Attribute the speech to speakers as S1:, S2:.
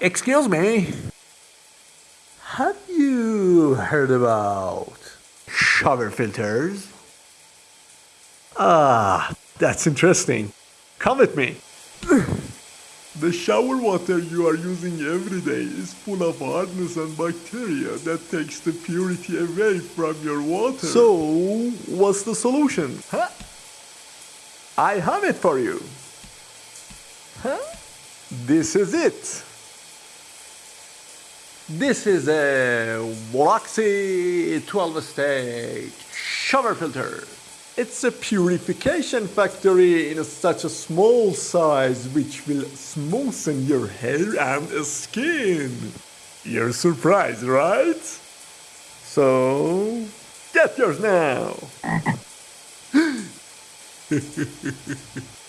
S1: Excuse me. Have you heard about shower filters? Ah, that's interesting. Come with me.
S2: The shower water you are using every day is full of hardness and bacteria that takes the purity away from your water.
S1: So, what's the solution? Huh? I have it for you. Huh? This is it. This is a Voloxy 12 stage shower filter. It's a purification factory in such a small size which will smoothen your hair and skin. You're surprised, right? So, get yours now.